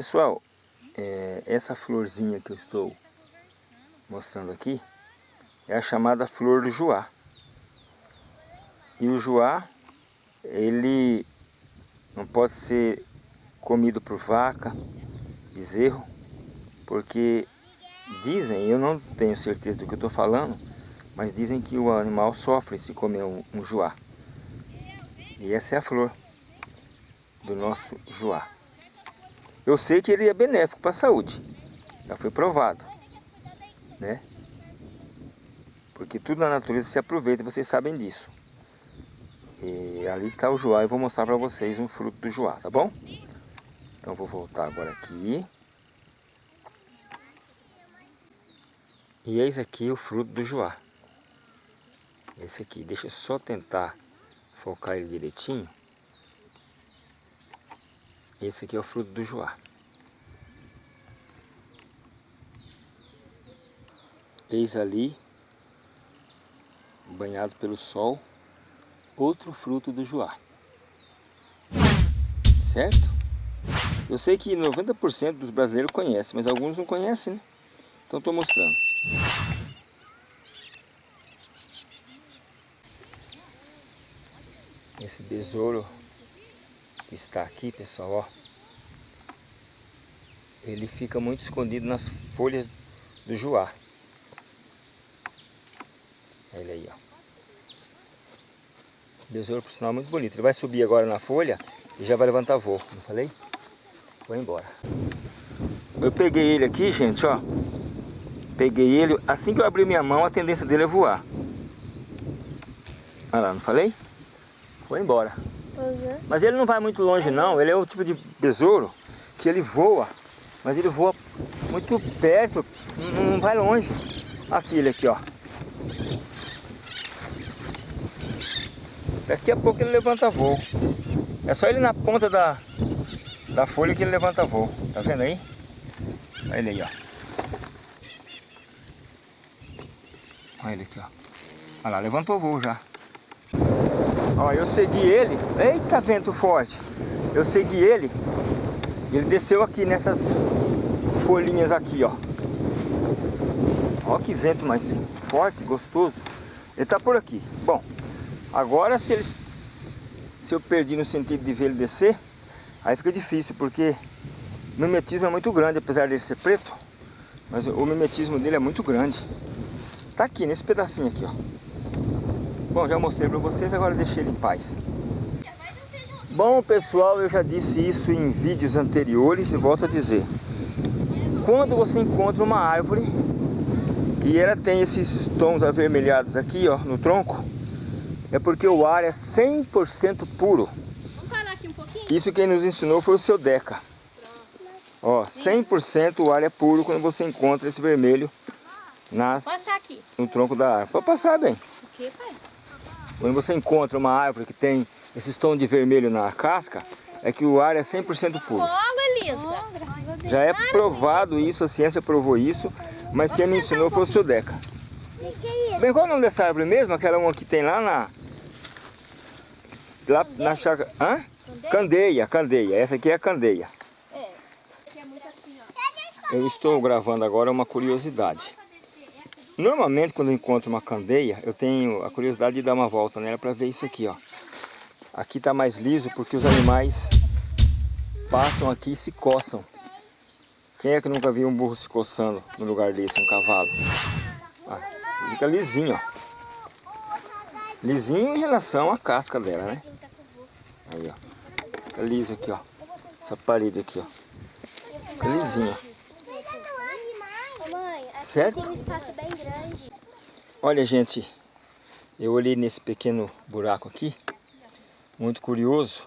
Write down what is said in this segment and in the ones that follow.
Pessoal, é, essa florzinha que eu estou mostrando aqui é a chamada flor do joá. E o joá, ele não pode ser comido por vaca, bezerro, porque dizem, eu não tenho certeza do que eu estou falando, mas dizem que o animal sofre se comer um, um joá. E essa é a flor do nosso joá. Eu sei que ele é benéfico para a saúde, já foi provado, né? Porque tudo na natureza se aproveita, vocês sabem disso. E ali está o joá, eu vou mostrar para vocês um fruto do joá, tá bom? Então vou voltar agora aqui. E eis aqui o fruto do joá. Esse aqui, deixa eu só tentar focar ele direitinho. Esse aqui é o fruto do joá. Eis ali, banhado pelo sol, outro fruto do joá. Certo? Eu sei que 90% dos brasileiros conhecem, mas alguns não conhecem, né? Então estou mostrando. Esse besouro que está aqui, pessoal, ó. Ele fica muito escondido nas folhas do. Olha ele aí, ó. Besouro, por sinal, muito bonito. Ele vai subir agora na folha e já vai levantar voo. Não falei? Vou embora. Eu peguei ele aqui, gente, ó. Peguei ele. Assim que eu abrir minha mão, a tendência dele é voar. Olha lá, não falei? Foi embora. Uhum. Mas ele não vai muito longe não, ele é o tipo de besouro que ele voa, mas ele voa muito perto, não vai longe. Aqui ele aqui, ó. Daqui a pouco ele levanta voo. É só ele na ponta da, da folha que ele levanta voo. Tá vendo aí? Olha ele aí, ó. Olha ele aqui, ó. Olha lá, levantou voo já. Ó, eu segui ele. Eita, vento forte. Eu segui ele. Ele desceu aqui nessas folhinhas aqui, ó. Ó que vento mais forte, gostoso. Ele tá por aqui. Bom, agora se ele se eu perdi no sentido de ver ele descer, aí fica difícil, porque o mimetismo é muito grande, apesar dele ser preto, mas o mimetismo dele é muito grande. Tá aqui, nesse pedacinho aqui, ó. Bom, já mostrei para vocês, agora deixei ele em paz. Bom, pessoal, eu já disse isso em vídeos anteriores e volto a dizer. Quando você encontra uma árvore e ela tem esses tons avermelhados aqui, ó, no tronco, é porque o ar é 100% puro. Vamos parar aqui um pouquinho? Isso quem nos ensinou foi o seu Deca. Ó, 100% o ar é puro quando você encontra esse vermelho nas, no tronco da árvore. Pode passar bem. O que, pai? Quando você encontra uma árvore que tem esses tons de vermelho na casca, é que o ar é 100% puro. Elisa. Já é provado isso, a ciência provou isso, mas quem me ensinou foi o seu Deca. Bem, qual é o nome dessa árvore mesmo? Aquela uma que tem lá na... Lá na chácara... Hã? Candeia, candeia. Essa aqui é a candeia. Eu estou gravando agora uma curiosidade. Normalmente quando eu encontro uma candeia, eu tenho a curiosidade de dar uma volta nela para ver isso aqui, ó. Aqui está mais liso porque os animais passam aqui e se coçam. Quem é que nunca viu um burro se coçando no lugar desse, um cavalo? Ah, fica lisinho, ó. Lisinho em relação à casca dela, né? Aí, ó. Fica liso aqui, ó. Essa parede aqui, ó. Fica lisinho, ó. Certo? Tem um espaço bem grande. Olha, gente, eu olhei nesse pequeno buraco aqui, muito curioso.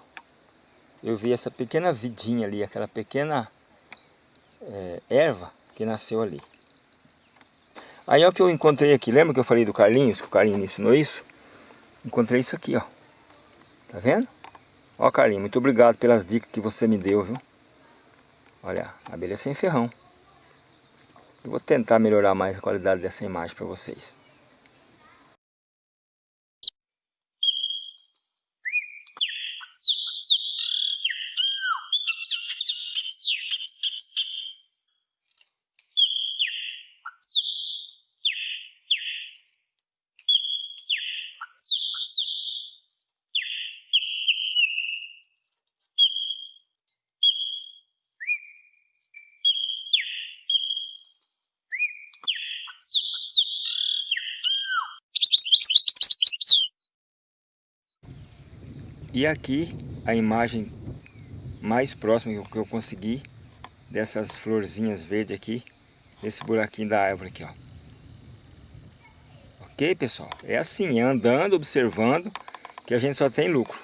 Eu vi essa pequena vidinha ali, aquela pequena é, erva que nasceu ali. Aí é o que eu encontrei aqui, lembra que eu falei do Carlinhos, que o Carlinhos me ensinou isso? Encontrei isso aqui, ó. Tá vendo? Ó, Carlinhos, muito obrigado pelas dicas que você me deu, viu? Olha, abelha sem ferrão. Vou tentar melhorar mais a qualidade dessa imagem para vocês. E aqui a imagem mais próxima que eu consegui dessas florzinhas verdes aqui, esse buraquinho da árvore aqui, ó. Ok, pessoal? É assim, é andando, observando, que a gente só tem lucro.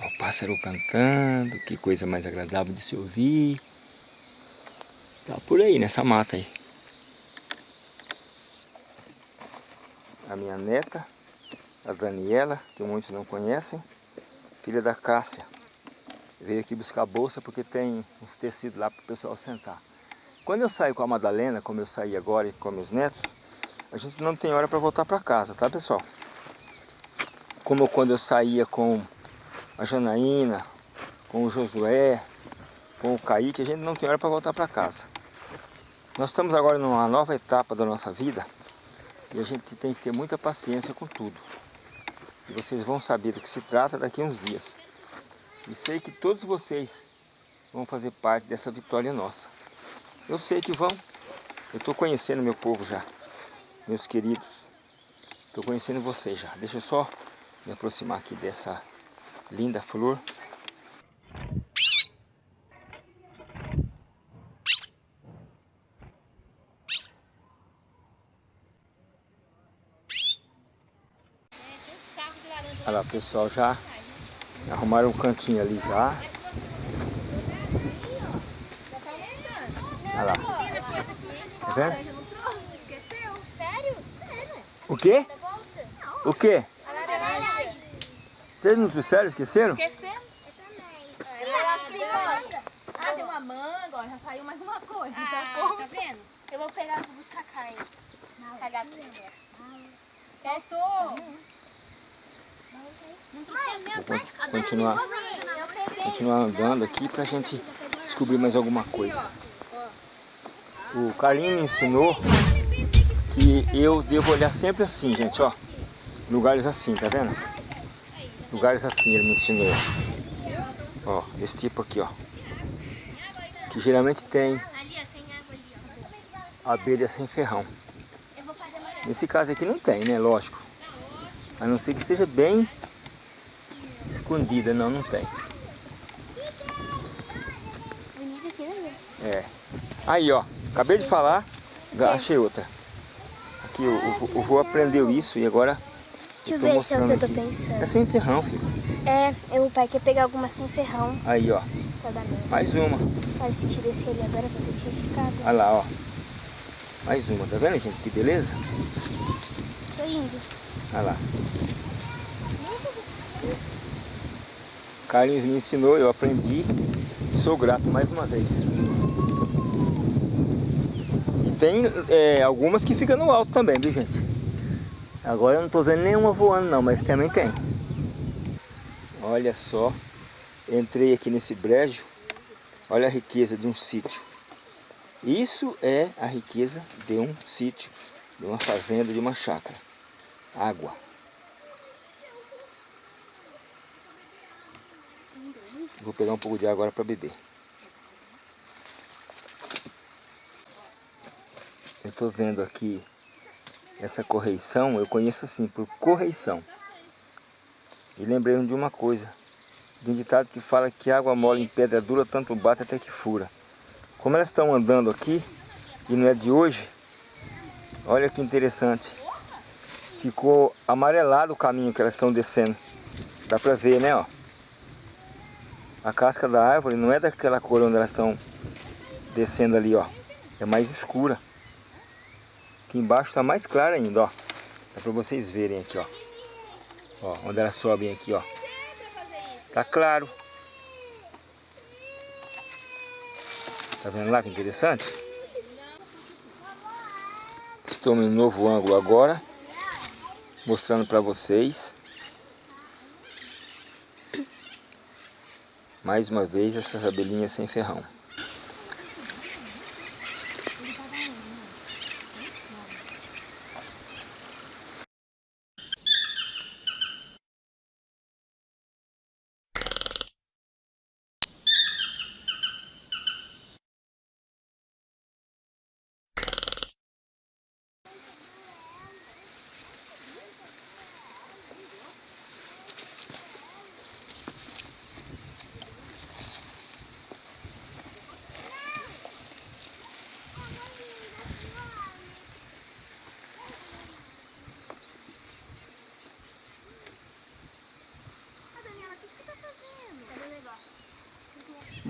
Ó, o pássaro cantando, que coisa mais agradável de se ouvir. Tá por aí, nessa mata aí. A minha neta, a Daniela, que muitos não conhecem, filha da Cássia. Veio aqui buscar bolsa porque tem uns tecidos lá para o pessoal sentar. Quando eu saio com a Madalena, como eu saí agora e com meus netos, a gente não tem hora para voltar para casa, tá pessoal? Como quando eu saía com a Janaína, com o Josué, com o Kaique, a gente não tem hora para voltar para casa. Nós estamos agora numa nova etapa da nossa vida e a gente tem que ter muita paciência com tudo. E vocês vão saber do que se trata daqui a uns dias. E sei que todos vocês vão fazer parte dessa vitória nossa. Eu sei que vão. Eu estou conhecendo meu povo já. Meus queridos. Estou conhecendo vocês já. Deixa eu só me aproximar aqui dessa linda flor. Olha lá, pessoal já Arrumaram um cantinho ali já. Olha lá. Tá vendo? O quê? O quê? Vocês não trouxeram? Esqueceram? Uma manga, ó, já saiu mais uma coisa. Ah, tá vendo? Eu vou pegar vou buscar carne. Cagar Faltou. Vou continuar, continuar andando aqui pra gente descobrir mais alguma coisa. O Carlinho me ensinou que eu devo olhar sempre assim, gente, ó. Lugares assim, tá vendo? Lugares assim ele me ensinou. Ó, esse tipo aqui, ó. Que geralmente tem abelha sem ferrão. Nesse caso aqui não tem, né? Lógico. A não ser que esteja bem escondida, não, não tem. É. Aí, ó. Acabei de falar, achei outra. Aqui, o, o, o aprendeu isso e agora... Deixa eu ver se é o que eu tô aqui. pensando. É sem ferrão, filho. É, o pai quer pegar alguma sem ferrão. Aí, ó. Mesmo. Mais uma. Sentido esse ali agora, vai ter. Olha lá, ó. Mais uma, tá vendo, gente? Que beleza? Tô indo. Olha lá. Carlinhos me ensinou, eu aprendi sou grato mais uma vez. E tem é, algumas que ficam no alto também, viu gente? Agora eu não estou vendo nenhuma voando não, mas também tem. Olha só, entrei aqui nesse brejo, olha a riqueza de um sítio. Isso é a riqueza de um sítio, de uma fazenda, de uma chácara. Água. Vou pegar um pouco de água agora para beber. Eu estou vendo aqui essa correição, eu conheço assim, por correição. E lembrei de uma coisa, de um ditado que fala que água mole em pedra dura, tanto bate até que fura. Como elas estão andando aqui, e não é de hoje, olha que interessante. Ficou amarelado o caminho que elas estão descendo. Dá para ver, né, ó a casca da árvore não é daquela cor onde elas estão descendo ali, ó. É mais escura. Aqui embaixo está mais clara ainda, ó. Dá para vocês verem aqui, ó. Ó, onde elas sobem aqui, ó. Tá claro. Tá vendo lá que interessante? Estou em um novo ângulo agora. Mostrando para vocês. Mais uma vez essas abelhinhas sem ferrão.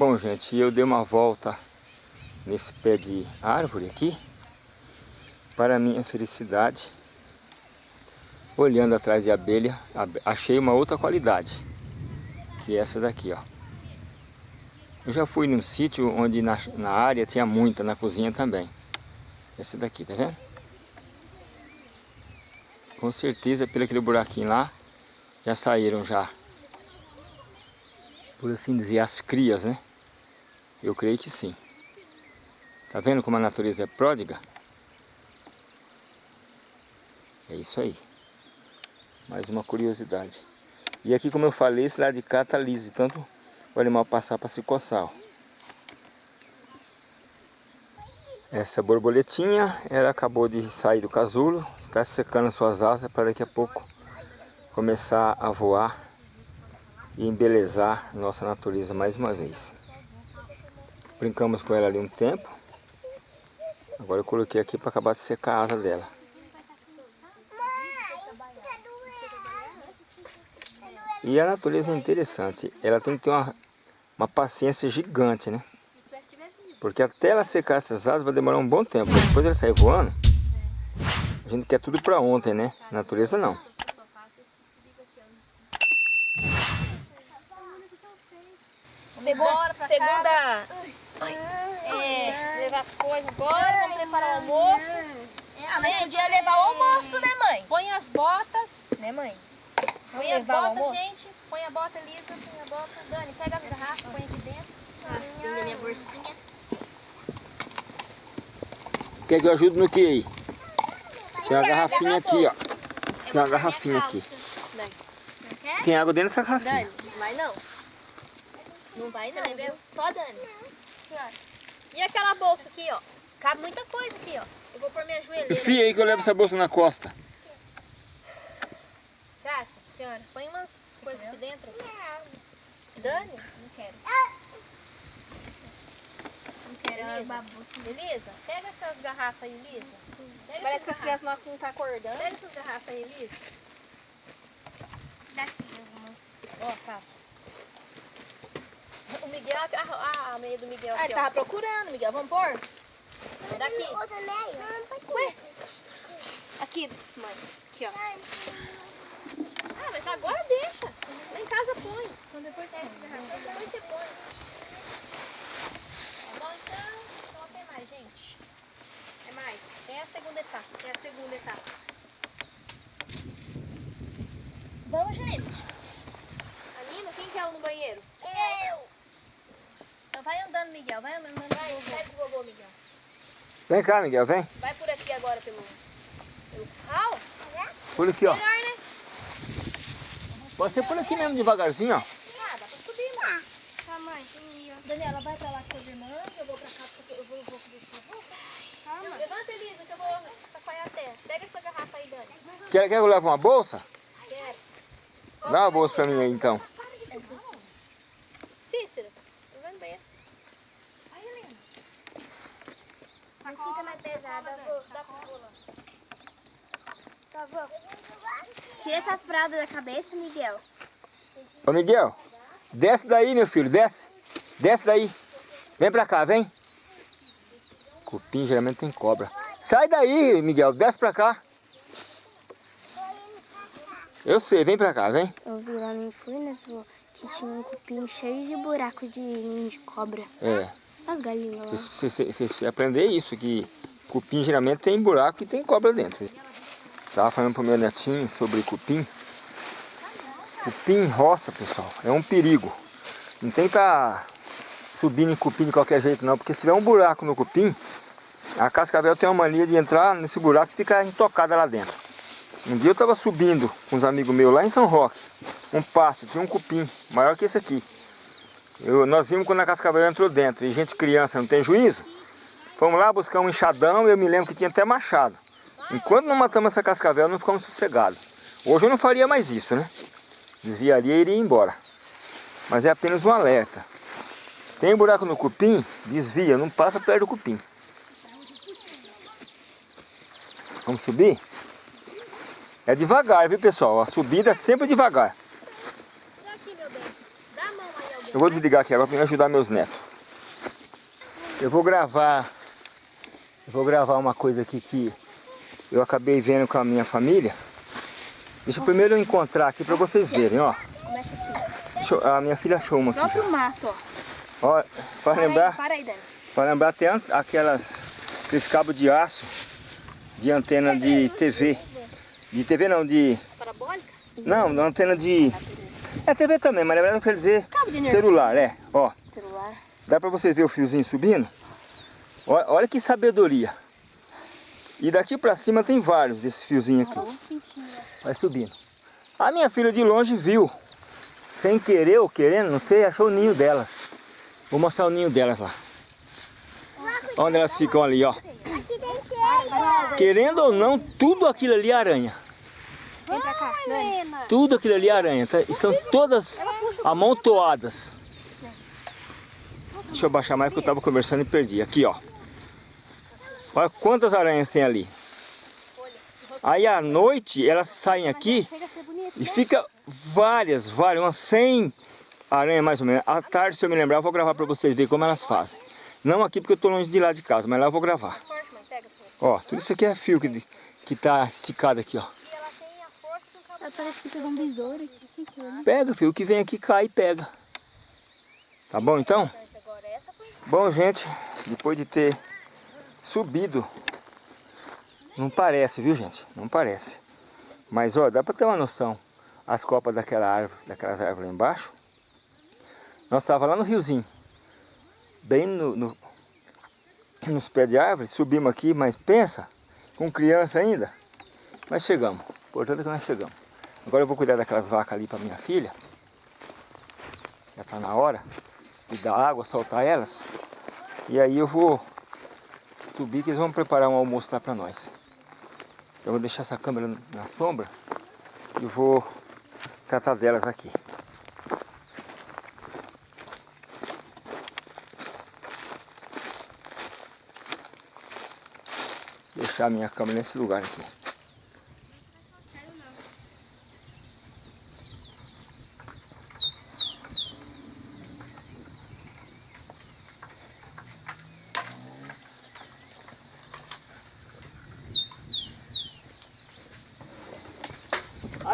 Bom, gente, eu dei uma volta nesse pé de árvore aqui. Para minha felicidade, olhando atrás de abelha, achei uma outra qualidade. Que é essa daqui, ó. Eu já fui num sítio onde na, na área tinha muita, na cozinha também. Essa daqui, tá vendo? Com certeza, pelo aquele buraquinho lá, já saíram já por assim dizer, as crias, né? Eu creio que sim. Tá vendo como a natureza é pródiga? É isso aí. Mais uma curiosidade. E aqui, como eu falei, esse lado de cá tá liso, tanto o animal passar para se coçar. Ó. Essa borboletinha, ela acabou de sair do casulo, está secando suas asas para daqui a pouco começar a voar e embelezar nossa natureza mais uma vez. Brincamos com ela ali um tempo. Agora eu coloquei aqui para acabar de secar a asa dela. E a natureza é interessante. Ela tem que ter uma, uma paciência gigante, né? Porque até ela secar essas asas vai demorar um bom tempo. Depois ela sair voando, a gente quer tudo para ontem, né? Natureza não. Segunda, segunda é, levar as coisas embora, vamos preparar o almoço. Ah, mas podia levar o almoço, né, mãe? Põe as botas. Né, mãe? Põe as botas, gente. Põe a bota, Lisa. Põe a bota. Dani, pega as garrafas, põe aqui dentro. Ah, tem da minha bolsinha. Quer que eu ajude no que aí? Tem uma garrafinha aqui, ó. Tem uma garrafinha aqui. Tem água dentro dessa garrafinha. Dani, vai não. Não vai não? Só Dani. E aquela bolsa aqui, ó? Cabe muita coisa aqui, ó. Eu vou pôr minha joelheira. Enfia aí que eu levo essa bolsa na costa. Graça, senhora, põe umas coisas aqui dentro. Dani? Não quero. Não quero Beleza? Beleza? Pega essas garrafas aí, Lisa. Pega Parece que as crianças não estão tá acordando. Pega essas garrafas aí, Lisa. Daqui algumas. Ó, Cássia. O Miguel, a, a, a meia do Miguel Ah, ele ó. tava procurando, Miguel. Vamos pôr? Daqui. Ué? Aqui, mãe. Aqui, ó. Ah, mas agora deixa. Lá em casa põe. Então depois você Depois você põe. Tá bom, então? Então tem mais, gente. É mais. É a segunda etapa. É a segunda etapa. Vamos, gente. Anima, quem quer ir no banheiro? Eu. Então vai andando, Miguel. Vai andando Vai, vai com o vovô, Miguel. Vem cá, Miguel, vem. Vai por aqui agora pelo, pelo curral. Por aqui, ó. Melhor, né? Pode ser por aqui mesmo, devagarzinho, ó. Ah, dá pra subir, mano. Tá, mãe. Daniela, vai pra lá com as irmãs. Eu vou pra cá porque eu vou, vou fazer isso com você. Calma. Levanta, Elisa, que eu vou sacoalhar a terra. Pega essa garrafa aí, Dani. Quer, quer que eu leve uma bolsa? Quero. Dá uma bolsa pra mim aí, então. Cícera, vai no banheiro. Aqui tá mais pesado. Dá pra rolar. Tá bom. Tira essa fralda da cabeça, Miguel. Ô, Miguel, desce daí, meu filho, desce. Desce daí. Vem pra cá, vem. Cupim geralmente tem cobra. Sai daí, Miguel, desce pra cá. Eu sei, vem pra cá, vem. Eu vi lá no Furnas que tinha um cupim cheio de buraco de de cobra. É, As galinhas lá. você, você, você aprender isso, que cupim geralmente tem buraco e tem cobra dentro. Tava falando pro meu netinho sobre cupim. Cupim roça, pessoal, é um perigo. Não tá subindo em cupim de qualquer jeito não, porque se tiver um buraco no cupim, a cascavel tem uma mania de entrar nesse buraco e ficar intocada lá dentro. Um dia eu estava subindo com uns amigos meus lá em São Roque, um passo, tinha um cupim maior que esse aqui. Eu- nós vimos quando a cascavel entrou dentro, e gente criança não tem juízo. Fomos lá buscar um enxadão, eu me lembro que tinha até machado. Enquanto não matamos essa cascavel, não ficamos sossegados. Hoje eu não faria mais isso, né? Desviaria e iria embora. Mas é apenas um alerta. Tem buraco no cupim, desvia, não passa perto do cupim. Vamos subir? É devagar, viu pessoal? A subida é sempre devagar. Dá aqui, meu bem. Dá a mão aí, alguém. Eu vou desligar aqui agora para me ajudar meus netos. Eu vou gravar... Eu vou gravar uma coisa aqui que eu acabei vendo com a minha família. Deixa eu primeiro encontrar aqui para vocês verem, ó. Eu- a minha filha achou uma aqui. Próprio mato, ó. Ó, para lembrar, Para aí, Dani. para lembrar até aquelas aqueles cabos de aço de antena de TV. De TV não, de Parabólica? não, da antena de é TV também, mas na verdade eu quero dizer celular, é. Ó, Celular. dá para vocês ver o fiozinho subindo? Ó- Olha que sabedoria. E daqui para cima tem vários desse fiozinho aqui. Vai subindo. A minha filha de longe viu. Sem querer ou querendo, não sei, achou o ninho delas. Vou mostrar o ninho delas lá. Onde elas ficam ali, ó. Teia. Querendo ou não, tudo aquilo ali é aranha. Vem pra cá, Dani. Tudo aquilo ali é aranha. tá? Estão todas amontoadas. Deixa eu baixar mais porque eu estava conversando e perdi. Aqui, ó. Olha quantas aranhas tem ali. Aí à noite elas saem aqui e fica várias, várias, umas 100 aranhas mais ou menos. À tarde, se eu me lembrar, eu vou gravar para vocês verem como elas fazem. Não aqui porque eu estou longe de lá de casa, mas lá eu vou gravar. Ó, tudo isso aqui é fio que, que tá esticado aqui, ó. Parece que tem um besouro aqui. Pega, filho, o que vem aqui cai e pega. Tá bom então? Bom, gente, depois de ter subido, não parece, viu, gente? Não parece. Mas, ó, dá pra ter uma noção. As copas daquela árvore, daquelas árvores lá embaixo. Nós estávamos lá no riozinho. Bem no, no- nos pés de árvore. Subimos aqui, mas pensa, com criança ainda. Mas chegamos. O importante é que nós chegamos. Agora eu vou cuidar daquelas vacas ali para minha filha. Já tá na hora e dar água, soltar elas. E aí eu vou subir que eles vão preparar um almoço lá para nós. Eu vou deixar essa câmera na sombra e vou tratar delas aqui. Deixar minha câmera nesse lugar aqui.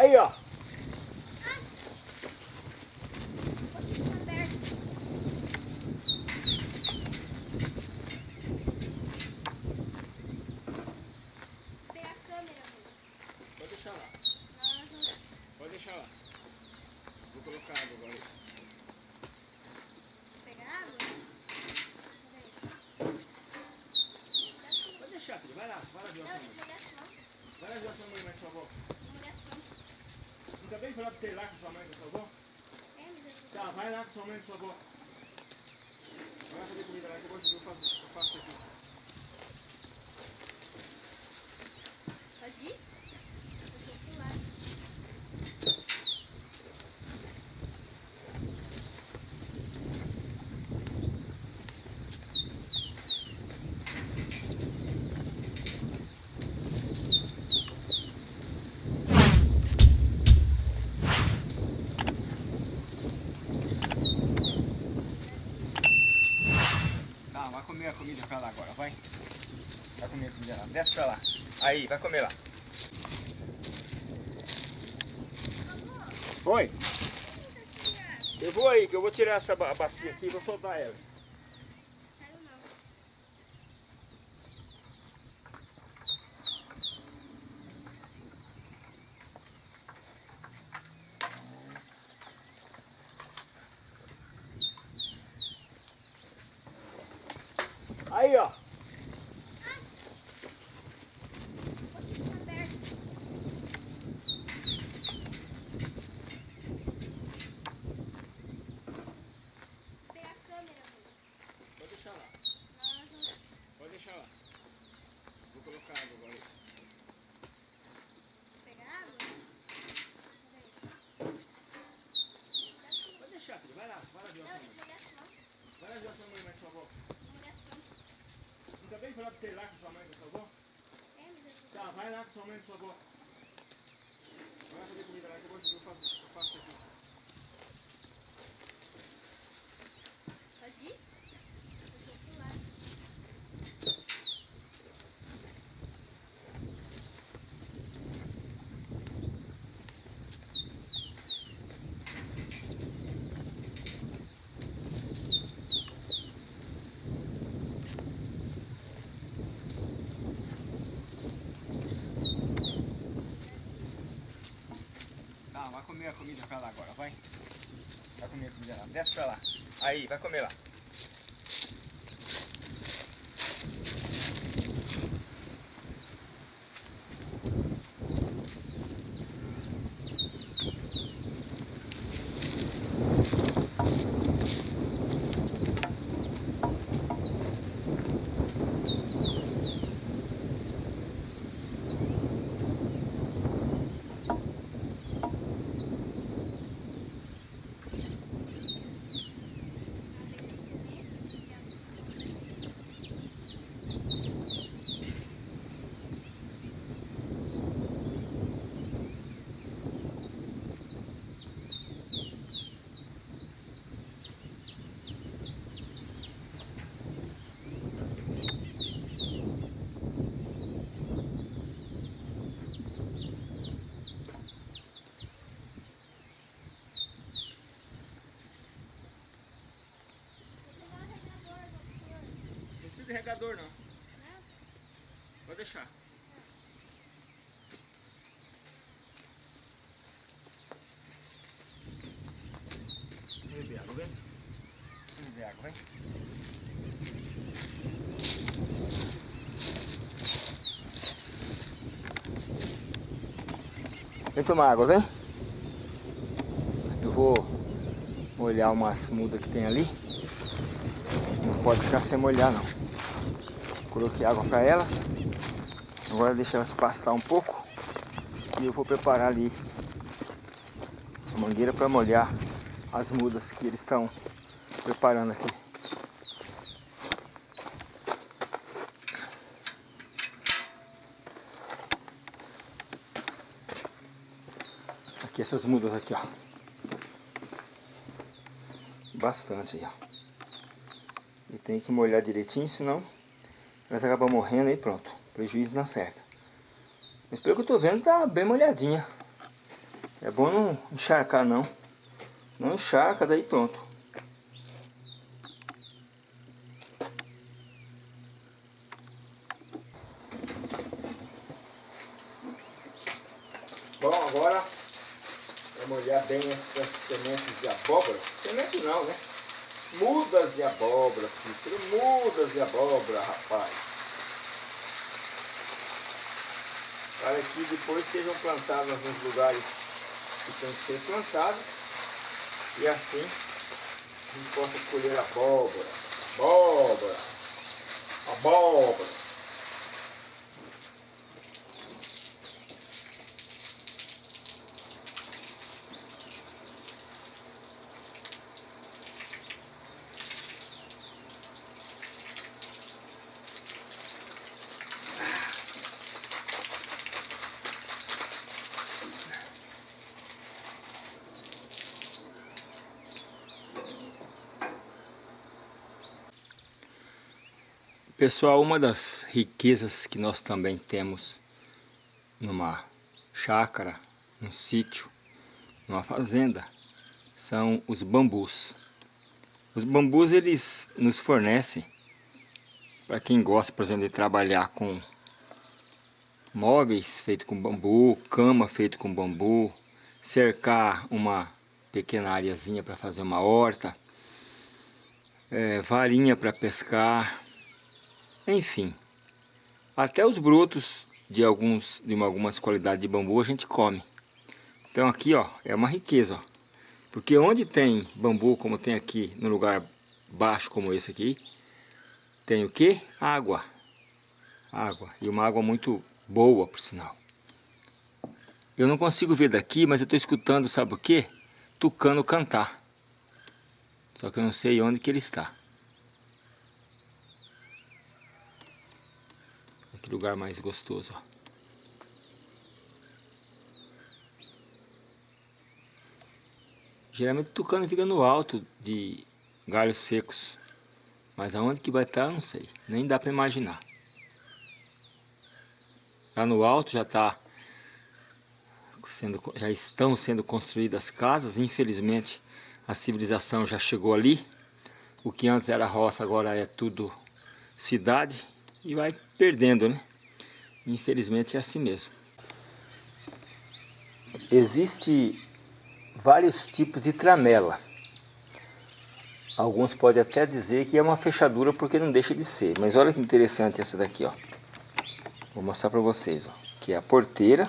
Aí, ó. Pode deixar lá. Pode deixar lá. Vou colocar água agora. Pode deixar, filho. Vai lá. Vai lá ver a sua mãe. Vai lá ver a sua mãe, por favor. Você ir lá com sua mãe, por favor? Tá, vai lá com sua mãe, por favor. Vai fazer comida lá que eu vou eu faço, eu faço aqui. Pode ir? Tá, vai comer a comida pra lá agora, vai. Vai comer a comida lá. Desce pra lá. Aí, vai comer lá. Oi. Eu vou aí, que eu vou tirar essa ba- bacia aqui e vou soltar ela. Aí, ó. Pode deixar lá. Pode deixar lá. Vou colocar água agora. Pode deixar, filho. Vai lá. Vai lá ver a sua mãe. Vai lá ver a sua mãe, por favor. Não acabei de falar pra você ir lá com sua mãe, por favor? Tá, vai lá com sua mãe, por favor. Vai fazer comida comer comida pra lá agora, vai. Vai comer a comida lá. Desce pra lá. Aí, vai comer lá. De regador não. Pode deixar. Vem beber água, vem. Vem beber água, vem. Vem tomar água, vem. Eu vou molhar umas mudas que tem ali. Não pode ficar sem molhar não. Coloquei água para elas. Agora deixa elas pastar um pouco. E eu vou preparar ali a mangueira para molhar as mudas que eles estão preparando aqui. Aqui essas mudas aqui, ó. Bastante aí, ó. E tem que molhar direitinho, senão elas acabam morrendo e pronto. Prejuízo na certa. Mas pelo que eu tô vendo, tá bem molhadinha. É bom não encharcar não. Não encharca, daí pronto. Bom, agora para molhar bem essas sementes de abóbora. Semente não, né? Mudas de abóbora, Cícero. Mudas de abóbora, rapaz. Para que depois sejam plantadas nos lugares que tem que ser plantadas. E assim a gente possa colher abóbora. Abóbora. Abóbora. Pessoal, uma das riquezas que nós também temos numa chácara, num sítio, numa fazenda, são os bambus. Os bambus eles nos fornecem, para quem gosta, por exemplo, de trabalhar com móveis feitos com bambu, cama feito com bambu, cercar uma pequena areazinha para fazer uma horta, é, varinha para pescar, enfim, até os brotos de, alguns, de algumas qualidades de bambu a gente come. Então aqui ó, é uma riqueza, ó. Porque onde tem bambu, como tem aqui, no lugar baixo como esse aqui, tem o que? Água. Água. E uma água muito boa, por sinal. Eu não consigo ver daqui, mas eu estou escutando, sabe o que? Tucano cantar. Só que eu não sei onde que ele está. Que lugar mais gostoso, ó. Geralmente o tucano fica no alto de galhos secos. Mas aonde que vai estar, não sei. Nem dá para imaginar. Lá no alto já está sendo, já estão sendo construídas casas. Infelizmente a civilização já chegou ali. O que antes era roça agora é tudo cidade e vai perdendo, né? Infelizmente é assim mesmo. Existe vários tipos de tramela. Alguns podem até dizer que é uma fechadura porque não deixa de ser. Mas olha que interessante essa daqui, ó. Vou mostrar para vocês, ó. Que é a porteira.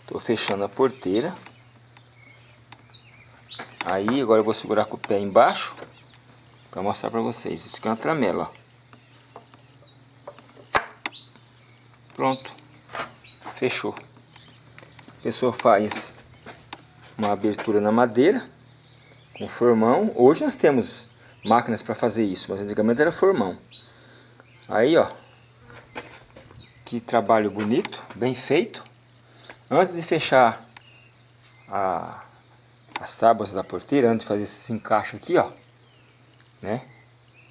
Estou fechando a porteira. Aí, agora eu vou segurar com o pé embaixo. Para mostrar para vocês. Isso aqui é uma tramela, ó. Pronto. Fechou. A pessoa faz uma abertura na madeira com formão. Hoje nós temos máquinas para fazer isso, mas antigamente era formão. Aí, ó. Que trabalho bonito, bem feito. Antes de fechar a, as tábuas da porteira, antes de fazer esse encaixe aqui, ó. Né?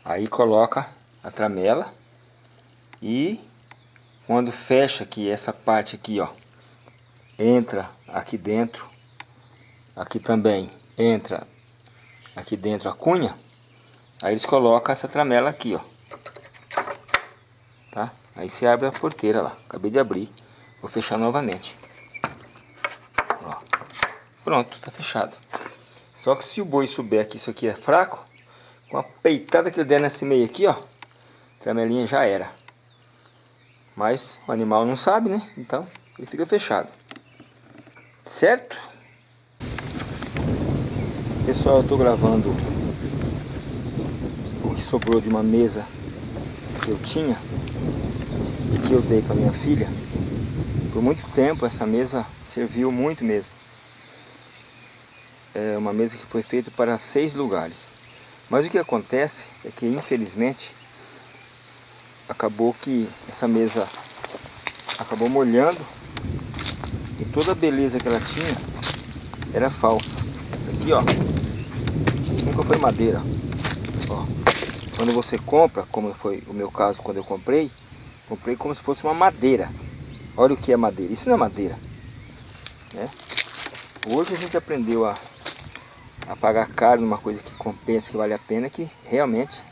Aí coloca a tramela e quando fecha aqui essa parte aqui, ó, entra aqui dentro, aqui também entra aqui dentro a cunha, aí eles colocam essa tramela aqui, ó, tá? Aí se abre a porteira lá, acabei de abrir, vou fechar novamente. Ó, pronto, tá fechado. Só que se o boi souber que isso aqui é fraco, com a peitada que ele der nesse meio aqui, ó, tramelinha já era. Mas o animal não sabe, né? Então ele fica fechado. Certo? Pessoal, eu estou gravando o que sobrou de uma mesa que eu tinha e que eu dei para minha filha. Por muito tempo essa mesa serviu muito mesmo. É uma mesa que foi feita para seis lugares. Mas o que acontece é que infelizmente acabou que essa mesa acabou molhando e toda a beleza que ela tinha era falsa. Isso aqui, ó, nunca foi madeira. Ó, quando você compra, como foi o meu caso quando eu comprei, comprei como se fosse uma madeira. Olha o que é madeira. Isso não é madeira. Né? Hoje a gente aprendeu a, a pagar caro numa coisa que compensa, que vale a pena, que realmente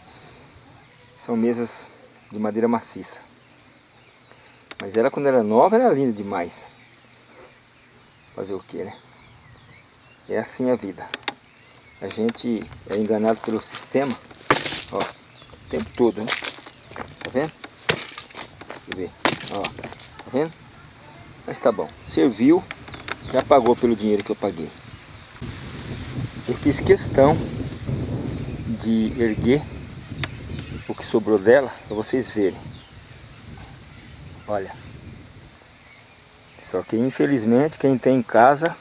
são mesas de madeira maciça. Mas ela quando era nova era linda demais. Fazer o que, né? É assim a vida. A gente é enganado pelo sistema, ó, o tempo todo, né? Tá vendo? Deixa eu ver, ó, tá vendo? Mas tá bom, serviu, já pagou pelo dinheiro que eu paguei. Eu fiz questão de erguer o que sobrou dela para vocês verem. Olha. Só que infelizmente quem tem em casa,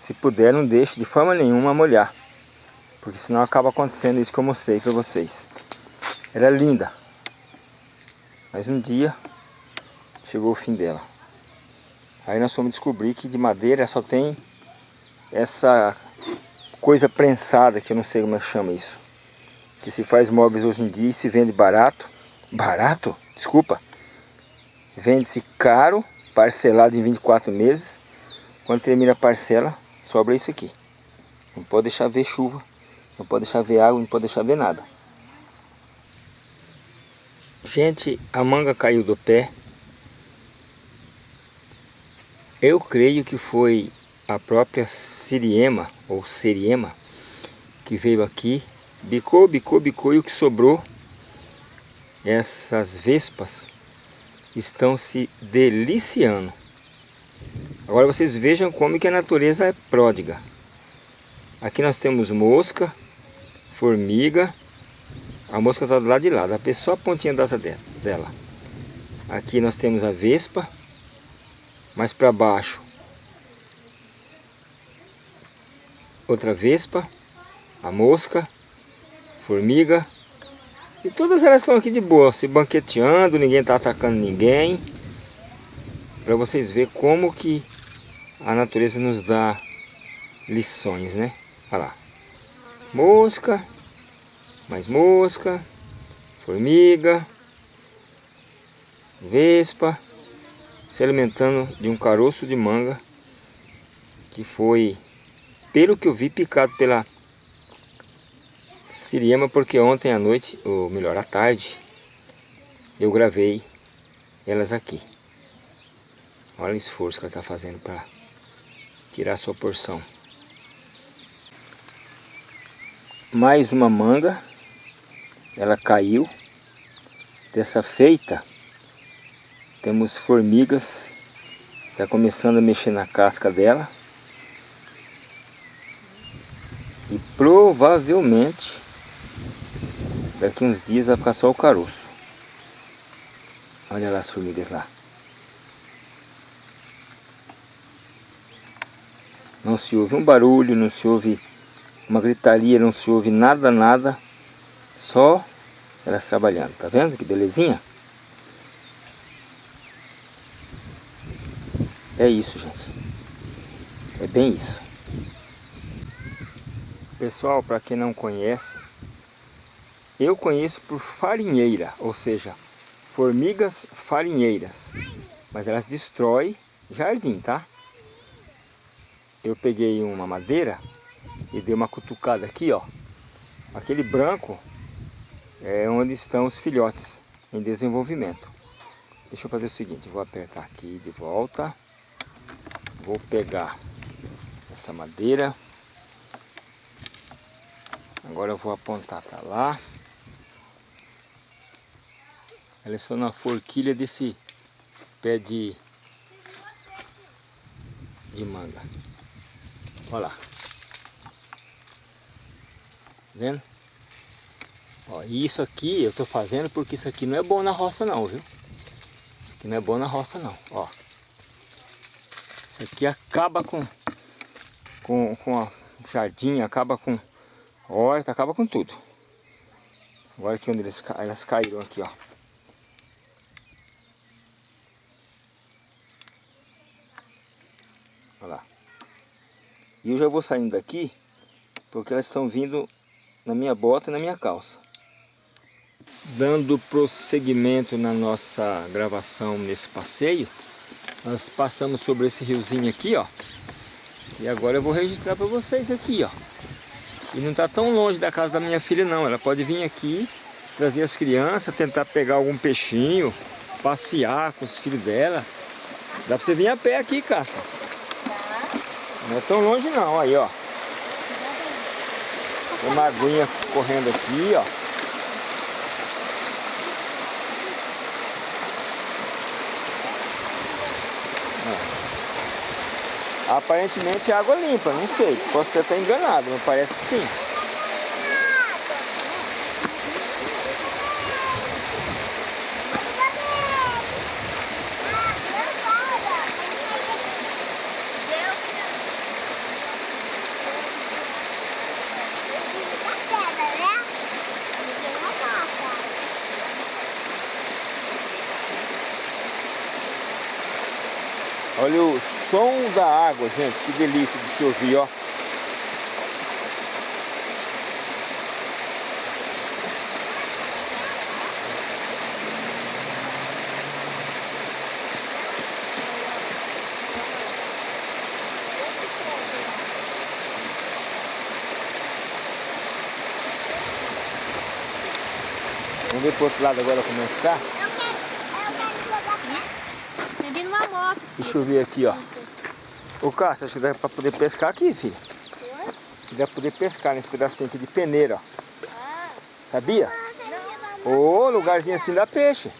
se puder, não deixe de forma nenhuma molhar. Porque senão acaba acontecendo isso que eu mostrei para vocês. Ela é linda. Mas um dia chegou o fim dela. Aí nós fomos descobrir que de madeira só tem essa coisa prensada, que eu não sei como é que chama isso que se faz móveis hoje em dia e se vende barato. Barato? Desculpa. Vende-se caro, parcelado em 24 meses. Quando termina a parcela, sobra isso aqui. Não pode deixar ver chuva, não pode deixar ver água, não pode deixar ver nada. Gente, a manga caiu do pé. Eu creio que foi a própria Siriema, ou Seriema, que veio aqui Bicou, bicou, bicou e o que sobrou, essas vespas estão se deliciando. Agora vocês vejam como que a natureza é pródiga. Aqui nós temos mosca, formiga. A mosca está do lado de lá, dá só a pontinha dessa dela. Aqui nós temos a vespa. Mais para baixo, outra vespa, a mosca formiga. E todas elas estão aqui de boa, se banqueteando, ninguém está atacando ninguém. Para vocês verem como que a natureza nos dá lições, né? Olha lá. Mosca, mais mosca, formiga, vespa, se alimentando de um caroço de manga que foi, pelo que eu vi, picado pela Siriema porque ontem à noite, ou melhor, à tarde, eu gravei elas aqui. Olha o esforço que ela está fazendo para tirar sua porção. Mais uma manga. Ela caiu. Dessa feita, temos formigas. Está começando a mexer na casca dela. E provavelmente, daqui uns dias vai ficar só o caroço. Olha lá as formigas lá. Não se ouve um barulho, não se ouve uma gritaria, não se ouve nada, nada. Só elas trabalhando. Tá vendo que belezinha? É isso, gente. É bem isso. Pessoal, para quem não conhece, eu conheço por farinheira, ou seja, formigas farinheiras. Mas elas destroem jardim, tá? eu peguei uma madeira e dei uma cutucada aqui, ó. Aquele branco é onde estão os filhotes em desenvolvimento. Deixa eu fazer o seguinte, vou apertar aqui de volta. Vou pegar essa madeira. Agora eu vou apontar para lá. Elas estão na forquilha desse pé de, de manga. Olha lá. Vendo? Ó, e isso aqui eu tô fazendo porque isso aqui não é bom na roça não, viu? Isso aqui não é bom na roça não, ó. Isso aqui acaba com, com, com a jardim, acaba com horta, acaba com tudo. Olha aqui onde eles, elas caíram aqui, ó. Olha lá. E eu já vou saindo daqui, porque elas estão vindo na minha bota e na minha calça. Dando prosseguimento na nossa gravação nesse passeio, nós passamos sobre esse riozinho aqui, ó. E agora eu vou registrar para vocês aqui, ó. E não está tão longe da casa da minha filha não, ela pode vir aqui, trazer as crianças, tentar pegar algum peixinho, passear com os filhos dela. Dá para você vir a pé aqui, Cássia. Não é tão longe não, aí ó. Tem uma aguinha correndo aqui, ó. Aparentemente é água limpa, não sei. Posso ter até enganado, mas parece que sim. Olha o som da água, gente. Que delícia de se ouvir, ó. Vamos ver pro outro lado agora como é que tá. Deixa eu ver aqui, ó. Ô Cássio, acho que dá pra poder pescar aqui, filho. Que dá pra poder pescar nesse pedacinho aqui de peneira, ó. Sabia? Ô, oh, lugarzinho assim dá peixe.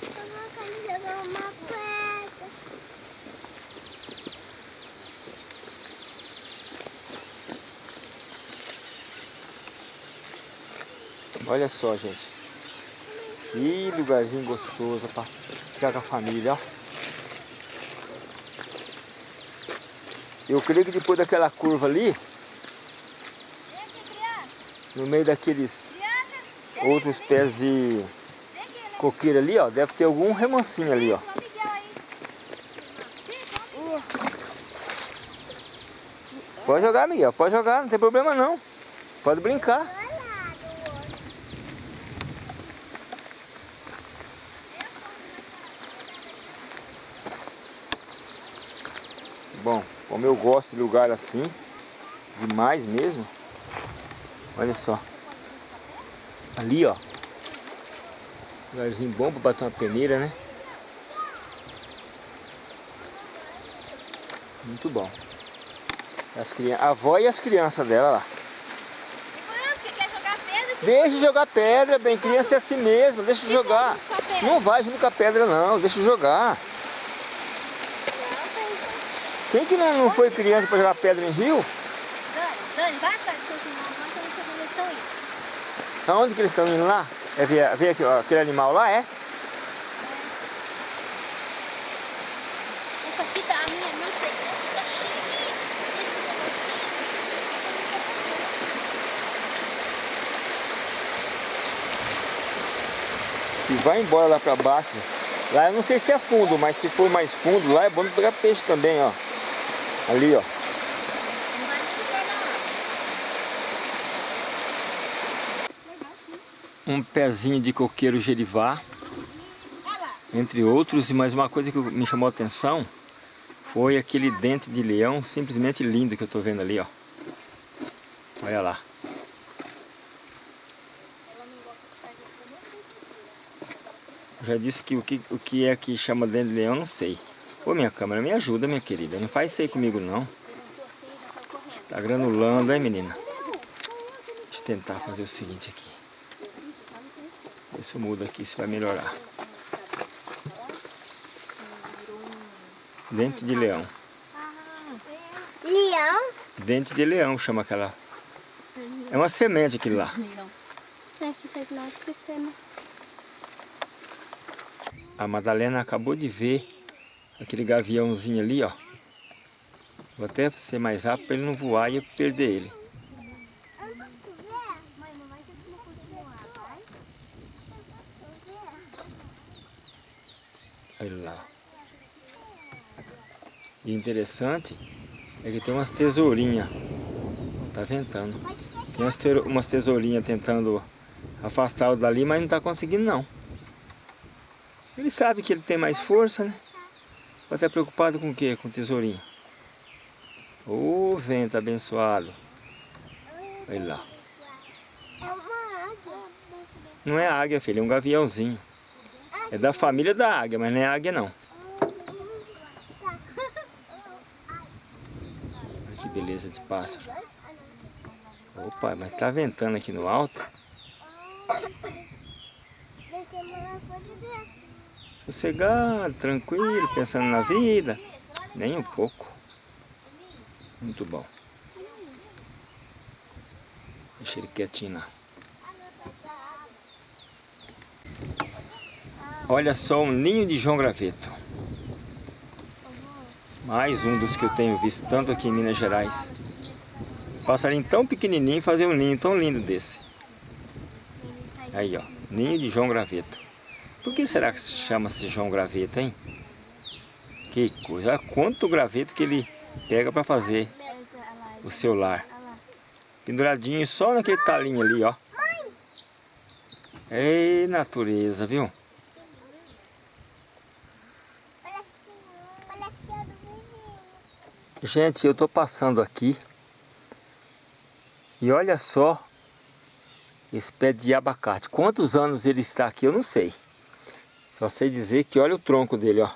Olha só, gente. Que lugarzinho gostoso para ficar com a família, ó. Eu creio que depois daquela curva ali, no meio daqueles outros pés de coqueira ali, ó, deve ter algum remansinho ali, ó. Pode jogar, Miguel, pode jogar, não tem problema não. Pode brincar. Bom, como eu gosto de lugar assim, demais mesmo. Olha só. Ali, ó. Lugarzinho bom para bater uma peneira, né? Muito bom. As crianças, a avó e as crianças dela lá. Deixa de jogar pedra, bem, criança é assim mesmo, deixa de jogar. Não vai junto com a pedra não, deixa de jogar. Quem que não, não foi criança para jogar pedra em rio? Dani, Dani, vai indo. Aonde que eles estão indo lá? É ver, ver aqui, ó, aquele animal lá, é? Essa aqui tá, a minha, que tá. E vai embora lá pra baixo. Lá eu não sei se é fundo, mas se for mais fundo, lá é bom pegar peixe também, ó. Ali, ó. Um pezinho de coqueiro gerivá, entre outros. E mais uma coisa que me chamou a atenção foi aquele dente de leão simplesmente lindo que eu tô vendo ali, ó. Olha lá. Já disse que o, que o que é que chama dente de leão, não sei. Ô, minha câmera, me ajuda, minha querida. Não faz isso aí comigo, não. Tá granulando, hein, menina? Deixa eu tentar fazer o seguinte aqui. Ver se eu mudo aqui, se vai melhorar. Dente de leão. Leão. Dente de leão chama aquela. É uma semente aquilo lá. É que faz nós crescer, né? A Madalena acabou de ver aquele gaviãozinho ali, ó. Vou até ser mais rápido para ele não voar e eu perder ele. Olha lá. E interessante é que tem umas tesourinhas. Tá ventando. Tem umas, te umas tesourinhas tentando afastá-lo dali, mas não tá conseguindo não. Ele sabe que ele tem mais força, né? Vai estar preocupado com o quê? Com tesourinho. Ô vento abençoado. Olha lá. Uma. Não é águia, filho, é um gaviãozinho. É da família da águia, mas não é águia não. Olha que beleza de pássaro. Opa, mas tá ventando aqui no alto. Sossegado, tranquilo, pensando na vida. Nem um pouco. Muito bom. Deixa ele quietinho lá. Olha só um ninho de João Graveto. Mais um dos que eu tenho visto tanto aqui em Minas Gerais. Passarinho tão pequenininho fazer um ninho tão lindo desse. Aí ó, ninho de João Graveto. Por que será que chama-se João Graveto, hein? Que coisa, olha quanto graveto que ele pega para fazer o seu lar. Penduradinho só naquele talinho ali, ó. Ei, natureza, viu? Gente, eu tô passando aqui e olha só esse pé de abacate. Quantos anos ele está aqui, eu não sei. Só sei dizer que olha o tronco dele, ó.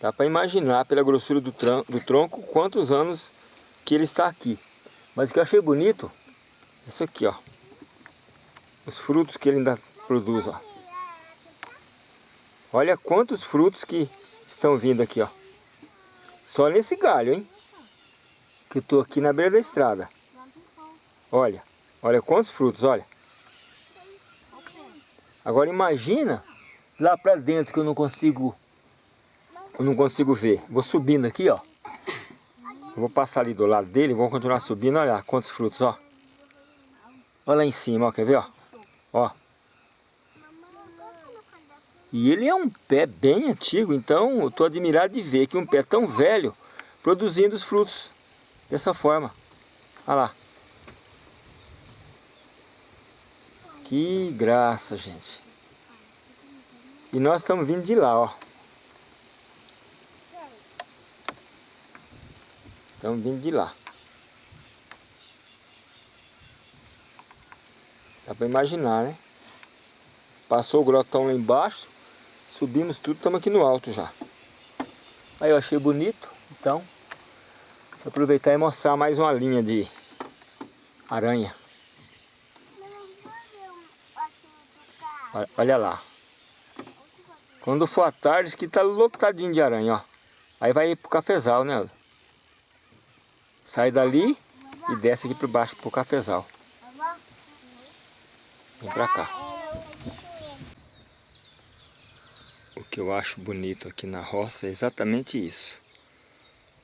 Dá para imaginar pela grossura do, do tronco quantos anos que ele está aqui. Mas o que eu achei bonito, é isso aqui, ó. Os frutos que ele ainda produz, ó. Olha quantos frutos que estão vindo aqui, ó. Só nesse galho, hein? Que eu tô aqui na beira da estrada. Olha, olha quantos frutos, olha. Agora imagina lá pra dentro que eu não consigo, eu não consigo ver. Vou subindo aqui, ó. Eu vou passar ali do lado dele, vou continuar subindo, olha quantos frutos, ó. Olha lá em cima, ó, quer ver, ó? Ó. E ele é um pé bem antigo, então eu estou admirado de ver que um pé tão velho produzindo os frutos dessa forma. Olha lá. Que graça, gente. E nós estamos vindo de lá, ó. Estamos vindo de lá. Dá para imaginar, né? Passou o grotão lá embaixo. Subimos tudo, estamos aqui no alto já. Aí eu achei bonito, então... Vou aproveitar e mostrar mais uma linha de aranha. Olha lá. Quando for à tarde, que tá lotadinho de aranha, ó. Aí vai pro cafezal, né? Sai dali e desce aqui por baixo pro cafezal. Vem pra cá. O que eu acho bonito aqui na roça é exatamente isso.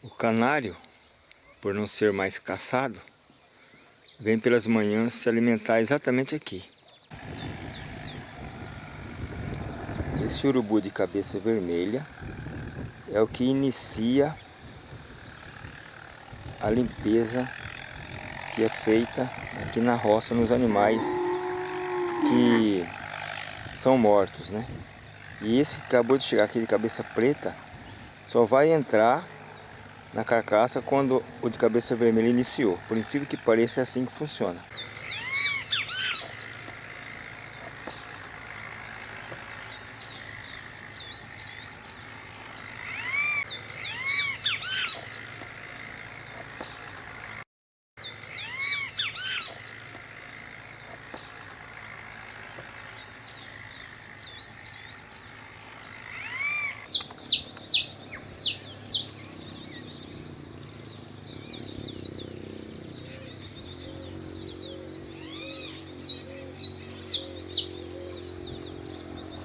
O canário, por não ser mais caçado, vem pelas manhãs se alimentar exatamente aqui. Esse urubu de cabeça vermelha é o que inicia a limpeza que é feita aqui na roça nos animais que são mortos, né? E esse que acabou de chegar aqui de cabeça preta só vai entrar na carcaça quando o de cabeça vermelha iniciou. Por incrível que pareça, é assim que funciona.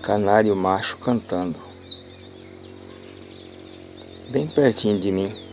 Canário macho cantando. Bem pertinho de mim.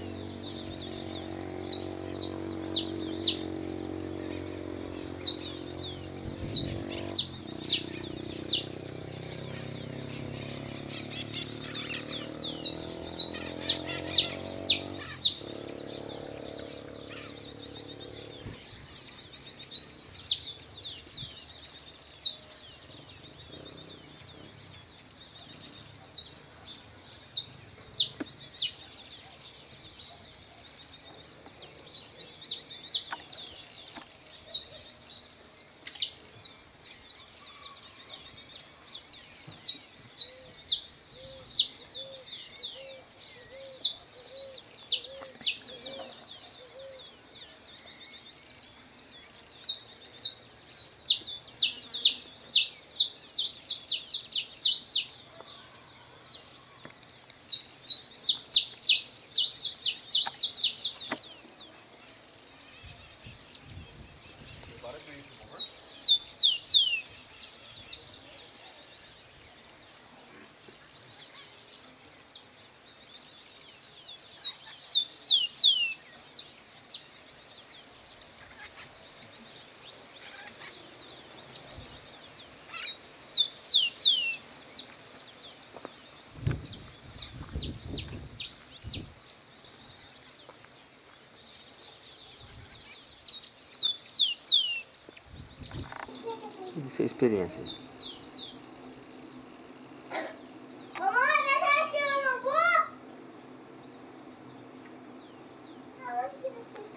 De ser experiência.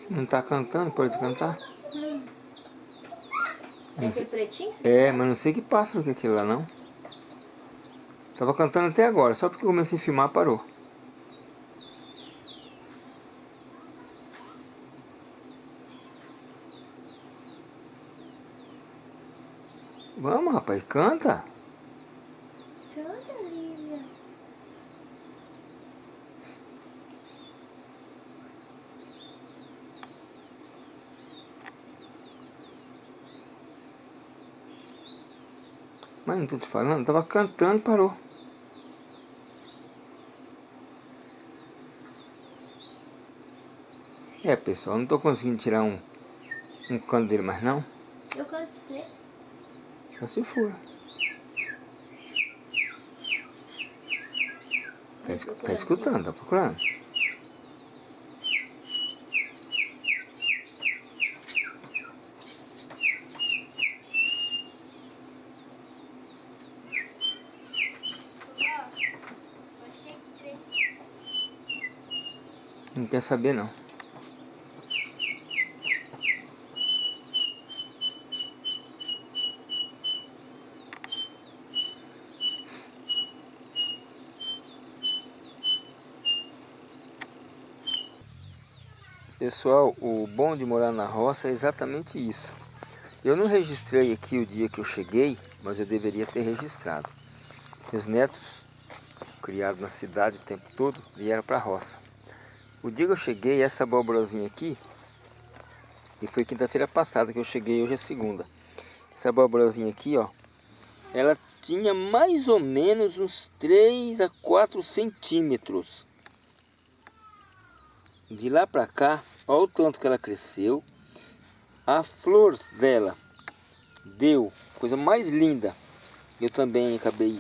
Não tá cantando? Pode cantar? Hum. Esse pretinho? É, mas não sei que pássaro que é aquele lá não. Tava cantando até agora, só porque eu comecei a filmar parou. Vamos, rapaz, canta. Canta, Lívia. Mas não tô te falando, tava cantando, parou. É, pessoal, não tô conseguindo tirar um, um canto dele mais não. Eu canto pra você. Só se for. Tá, es tá escutando, tá procurando? Quer saber não. Pessoal, o bom de morar na roça é exatamente isso. Eu não registrei aqui o dia que eu cheguei, mas eu deveria ter registrado. Meus netos, criados na cidade o tempo todo, vieram para a roça. O dia que eu cheguei, essa abóborazinha aqui, e foi quinta-feira passada que eu cheguei, hoje é segunda. Essa abóborazinha aqui, ó, ela tinha mais ou menos uns 3 a 4 centímetros. De lá para cá, olha o tanto que ela cresceu. A flor dela deu coisa mais linda. Eu também acabei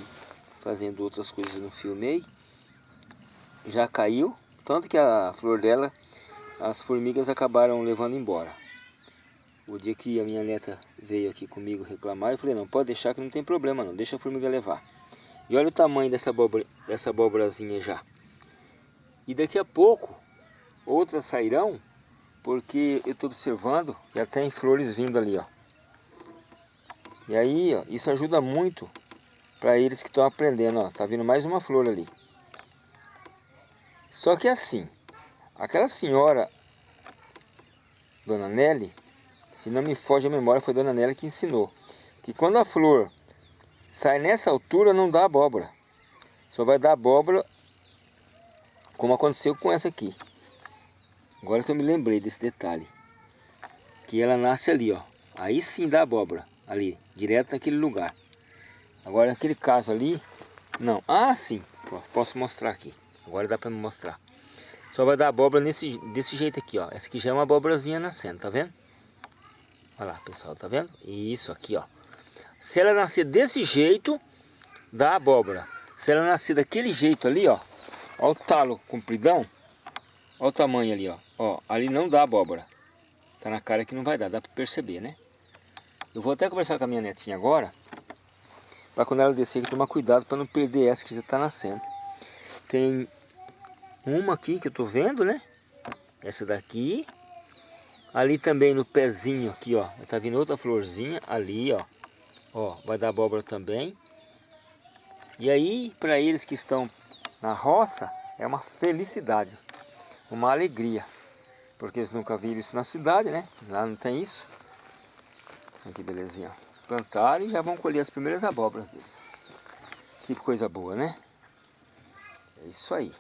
fazendo outras coisas no filmei. Já caiu, tanto que a flor dela, as formigas acabaram levando embora. O dia que a minha neta veio aqui comigo reclamar, eu falei, não, pode deixar que não tem problema não, deixa a formiga levar. E olha o tamanho dessa, abóbora, dessa abóborazinha já. E daqui a pouco, outras sairão, porque eu estou observando, já tem flores vindo ali, ó. E aí, ó, isso ajuda muito para eles que estão aprendendo, ó. Tá vindo mais uma flor ali. Só que assim, aquela senhora, Dona Nelly, se não me foge a memória, foi Dona Nélia que ensinou. Que quando a flor sai nessa altura, não dá abóbora. Só vai dar abóbora como aconteceu com essa aqui. Agora que eu me lembrei desse detalhe. Que ela nasce ali, ó. Aí sim dá abóbora. Ali, direto naquele lugar. Agora naquele caso ali, não. Ah, sim. Posso mostrar aqui. Agora dá para me mostrar. Só vai dar abóbora nesse, desse jeito aqui, ó. Essa aqui já é uma abóborazinha nascendo, tá vendo? Olha lá, pessoal, tá vendo? Isso aqui, ó. Se ela nascer desse jeito, dá abóbora. Se ela nascer daquele jeito ali, ó. Ó o talo compridão. Ó o tamanho ali, ó. Ó, ali não dá abóbora. Tá na cara que não vai dar, dá pra perceber, né? Eu vou até conversar com a minha netinha agora. Pra quando ela descer, tomar cuidado pra não perder essa que já tá nascendo. Tem uma aqui que eu tô vendo, né? Essa daqui. Ali também no pezinho aqui, ó, tá vindo outra florzinha ali, ó. Ó, vai dar abóbora também. E aí, para eles que estão na roça, é uma felicidade, uma alegria. Porque eles nunca viram isso na cidade, né? Lá não tem isso. Aqui, belezinha. Plantaram e já vão colher as primeiras abóboras deles. Que coisa boa, né? É isso aí.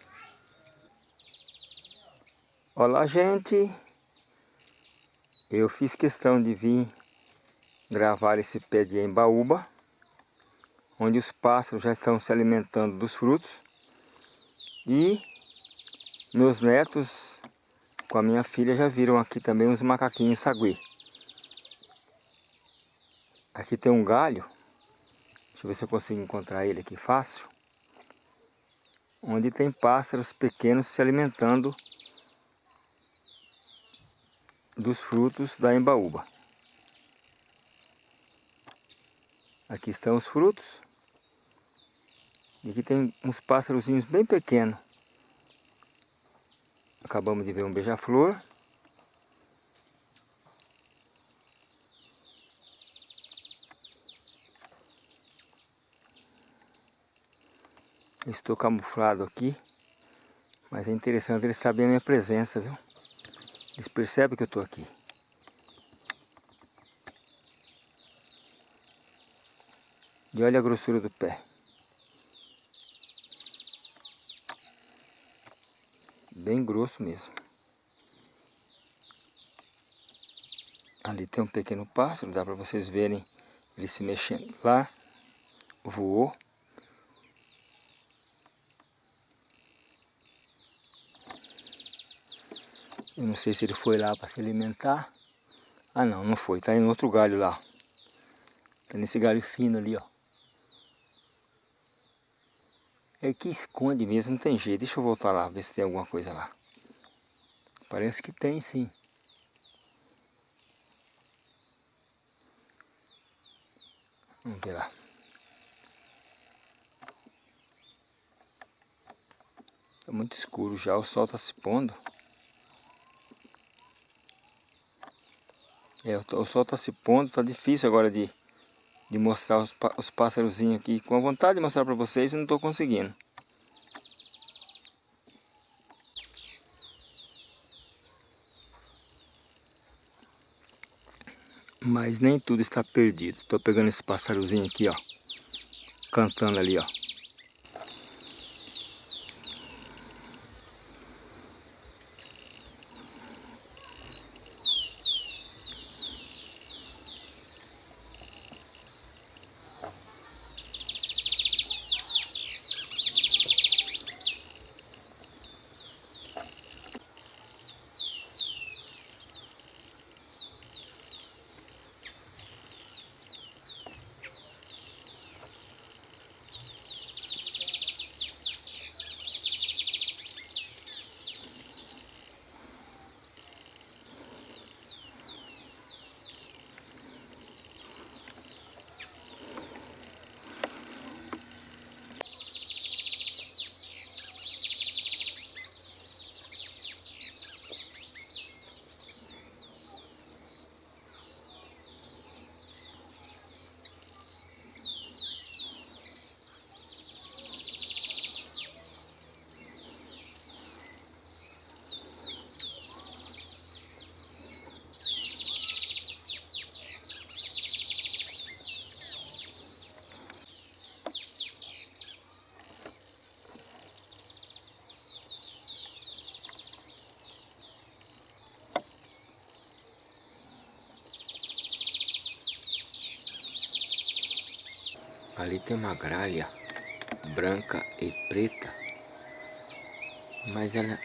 Olá, gente. Eu fiz questão de vir gravar esse pé de embaúba, onde os pássaros já estão se alimentando dos frutos. E meus netos com a minha filha já viram aqui também uns macaquinhos saguê. Aqui tem um galho, deixa eu ver se eu consigo encontrar ele aqui fácil, onde tem pássaros pequenos se alimentando dos frutos da embaúba. Aqui estão os frutos. E aqui tem uns pássarozinhos bem pequenos. Acabamos de ver um beija-flor. Estou camuflado aqui, mas é interessante eles saberem a minha presença, viu? Eles percebem que eu estou aqui. E olha a grossura do pé. Bem grosso mesmo. Ali tem um pequeno pássaro, dá para vocês verem ele se mexendo lá. Voou. Eu não sei se ele foi lá para se alimentar. Ah não, não foi. Está em outro galho lá. Está nesse galho fino ali, ó. É que esconde mesmo, não tem jeito. Deixa eu voltar lá, ver se tem alguma coisa lá. Parece que tem sim. Vamos ver lá. Está muito escuro já, o sol está se pondo. É, o sol está se pondo, está difícil agora de, de mostrar os, os pássarozinhos aqui. Com a vontade de mostrar para vocês, eu não estou conseguindo. Mas nem tudo está perdido. Tô pegando esse pássarozinho aqui, ó. Cantando ali, ó. Ali tem uma gralha branca e preta, mas ela